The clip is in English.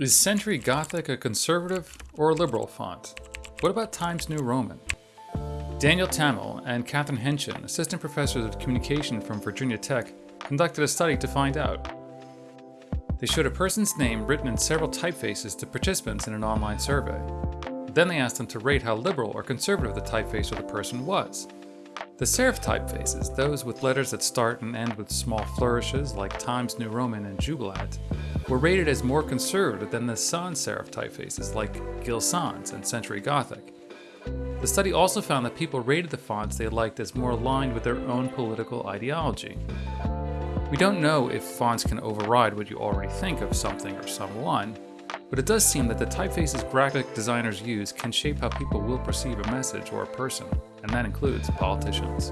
Is Century Gothic a conservative or a liberal font? What about Times New Roman? Daniel Tamul and Katherine Haenschen, assistant professors of communication from Virginia Tech, conducted a study to find out. They showed a person's name written in several typefaces to participants in an online survey. Then they asked them to rate how liberal or conservative the typeface of the person was. The serif typefaces, those with letters that start and end with small flourishes like Times New Roman and Jubilat, were rated as more conservative than the sans serif typefaces like Gill Sans and Century Gothic. The study also found that people rated the fonts they liked as more aligned with their own political ideology. We don't know if fonts can override what you already think of something or someone, but it does seem that the typefaces graphic designers use can shape how people will perceive a message or a person, and that includes politicians.